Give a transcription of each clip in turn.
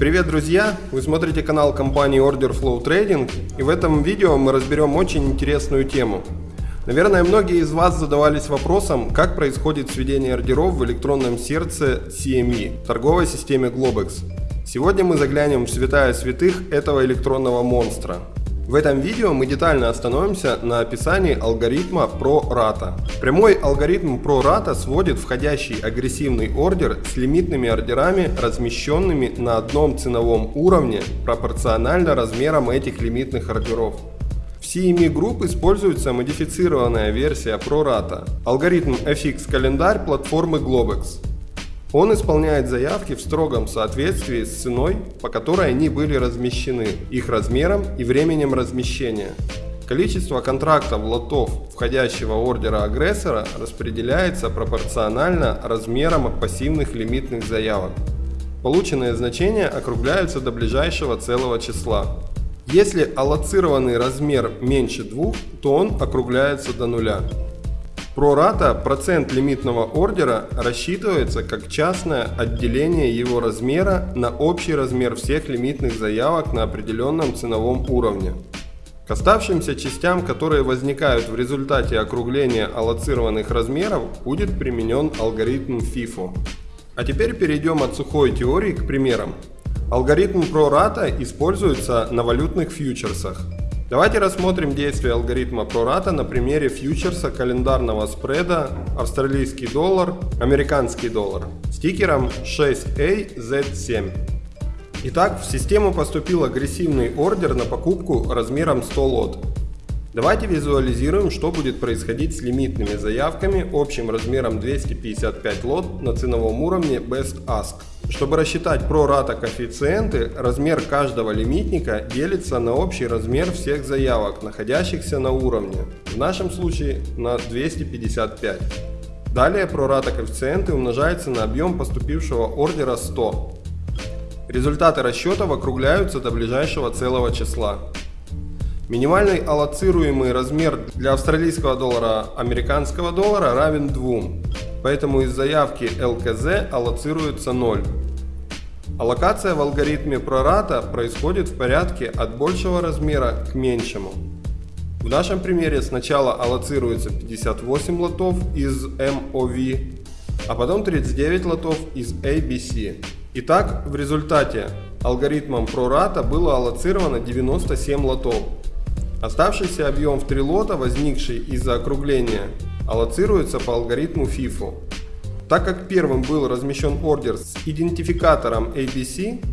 Привет, друзья! Вы смотрите канал компании Order Flow Trading и в этом видео мы разберем очень интересную тему. Наверное, многие из вас задавались вопросом, как происходит сведение ордеров в электронном сердце CME, торговой системе Globex. Сегодня мы заглянем в святая святых этого электронного монстра. В этом видео мы детально остановимся на описании алгоритма ProRata. Прямой алгоритм ProRata сводит входящий агрессивный ордер с лимитными ордерами, размещенными на одном ценовом уровне пропорционально размерам этих лимитных ордеров. В CME Group используется модифицированная версия ProRata, алгоритм FX календарь платформы Globex. Он исполняет заявки в строгом соответствии с ценой, по которой они были размещены, их размером и временем размещения. Количество контрактов лотов входящего ордера агрессора распределяется пропорционально размерам пассивных лимитных заявок. Полученные значения округляются до ближайшего целого числа. Если аллоцированный размер меньше 2, то он округляется до нуля. Прората процент лимитного ордера рассчитывается как частное отделение его размера на общий размер всех лимитных заявок на определенном ценовом уровне. К оставшимся частям, которые возникают в результате округления аллоцированных размеров, будет применен алгоритм FIFO. А теперь перейдем от сухой теории к примерам. Алгоритм прората используется на валютных фьючерсах. Давайте рассмотрим действие алгоритма прората на примере фьючерса календарного спреда австралийский доллар, американский доллар с тикером 6AZ7. Итак, в систему поступил агрессивный ордер на покупку размером 100 лот. Давайте визуализируем, что будет происходить с лимитными заявками общим размером 255 лот на ценовом уровне Best Ask. Чтобы рассчитать прората коэффициенты, размер каждого лимитника делится на общий размер всех заявок, находящихся на уровне, в нашем случае на 255. Далее прората коэффициенты умножаются на объем поступившего ордера 100. Результаты расчетов округляются до ближайшего целого числа. Минимальный аллоцируемый размер для австралийского доллара американского доллара равен 2, поэтому из заявки ЛКЗ аллоцируется 0. Аллокация в алгоритме прората происходит в порядке от большего размера к меньшему. В нашем примере сначала аллоцируется 58 лотов из MOV, а потом 39 лотов из ABC. Итак, в результате алгоритмом прората было аллоцировано 97 лотов. Оставшийся объем в 3 лота, возникший из-за округления, аллоцируется по алгоритму FIFO. Так как первым был размещен ордер с идентификатором ABC,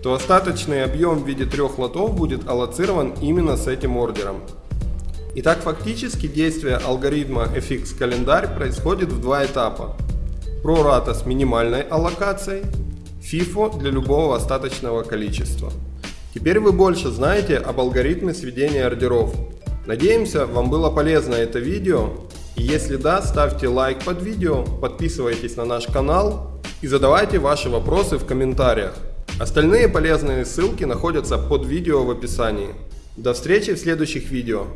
то остаточный объем в виде трех лотов будет аллоцирован именно с этим ордером. Итак, фактически действие алгоритма FX календарь происходит в два этапа. Прората с минимальной аллокацией, FIFO для любого остаточного количества. Теперь вы больше знаете об алгоритме сведения ордеров. Надеемся, вам было полезно это видео если да, ставьте лайк под видео, подписывайтесь на наш канал и задавайте ваши вопросы в комментариях. Остальные полезные ссылки находятся под видео в описании. До встречи в следующих видео.